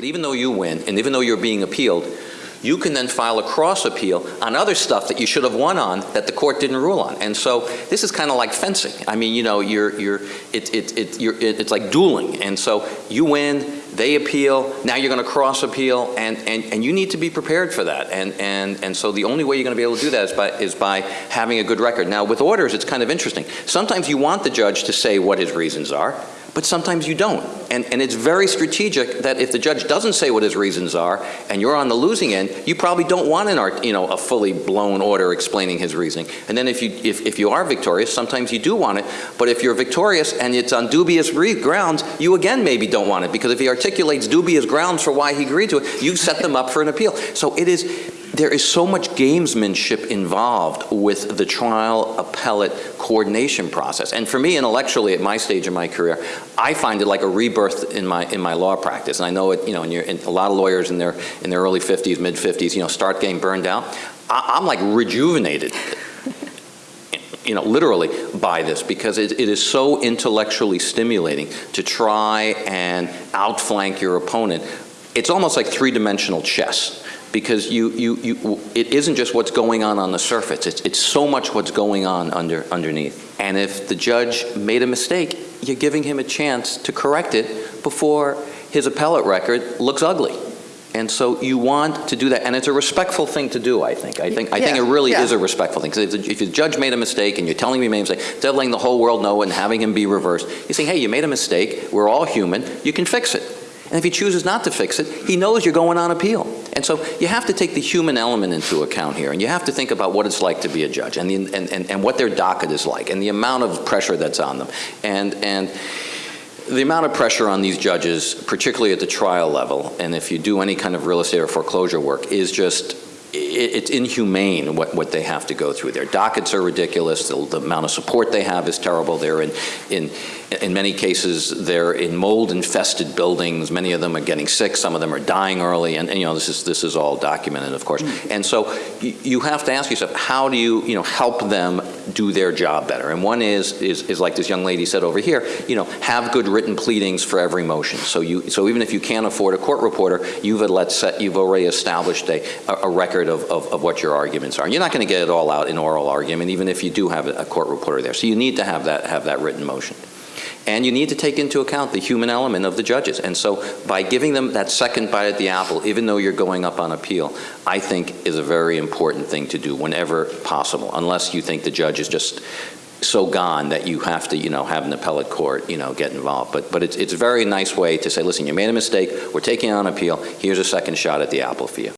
But even though you win, and even though you're being appealed, you can then file a cross appeal on other stuff that you should have won on that the court didn't rule on. And so this is kind of like fencing. I mean, you know, you're, you're, it, it, it, you're, it, it's like dueling. And so you win, they appeal, now you're going to cross appeal, and, and, and you need to be prepared for that. And, and, and so the only way you're going to be able to do that is by, is by having a good record. Now, with orders, it's kind of interesting. Sometimes you want the judge to say what his reasons are, but sometimes you don't. And, and it's very strategic that if the judge doesn't say what his reasons are and you're on the losing end, you probably don't want an you know, a fully blown order explaining his reasoning. And then if you, if, if you are victorious, sometimes you do want it. But if you're victorious and it's on dubious grounds, you again maybe don't want it because if he articulates dubious grounds for why he agreed to it, you've set them up for an appeal. So it is, there is so much gamesmanship involved with the trial appellate coordination process. And for me, intellectually, at my stage in my career, I find it like a rebirth in my in my law practice. And I know it, you know, and, you're, a lot of lawyers in their in their early 50s, mid 50s, you know, start getting burned out. I, I'm like rejuvenated you know, literally by this because it, it is so intellectually stimulating to try and outflank your opponent. It's almost like three-dimensional chess because you, you, you, it isn't just what's going on on the surface. It's, it's so much what's going on under, underneath. And if the judge made a mistake, you're giving him a chance to correct it before his appellate record looks ugly. And so you want to do that, and it's a respectful thing to do, I think. I think, I think it really yeah. is a respectful thing. Because if, the- if the judge made a mistake and you're telling me he made a mistake, instead of letting the whole world know and having him be reversed, you're saying, hey, you made a mistake, we're all human, you can fix it. And if he chooses not to fix it, he knows you're going on appeal. And so you have to take the human element into account here, and you have to think about what it's like to be a judge and, the, and, and, and what their docket is like and the amount of pressure that's on them. And, and the amount of pressure on these judges, particularly at the trial level, and if you do any kind of real estate or foreclosure work, is just, it's inhumane what, what they have to go through. Their dockets are ridiculous, the, the amount of support they have is terrible. They're in, in, in many cases, they're in mold-infested buildings. Many of them are getting sick, some of them are dying early, and, and, you know, this is, this is all documented, of course. Hmm. And so y- you have to ask yourself, how do you, you know, help them do their job better? And one is, is, is like this young lady said over here, you know, have good written pleadings for every motion. So you, so even if you can't afford a court reporter, you've, let set, you've already established a, a record of, of, of what your arguments are. You're not going to get it all out in oral argument, even if you do have a a court reporter there. So you need to have that, have that written motion. And you need to take into account the human element of the judges. And so by giving them that second bite at the apple, even though you're going up on appeal, I think is a very important thing to do whenever possible, unless you think the judge is just so gone that you have to, you know, have an appellate court, you know, get involved. But, but it's, it's a very nice way to say, listen, you made a mistake, we're taking on appeal, here's a second shot at the apple for you.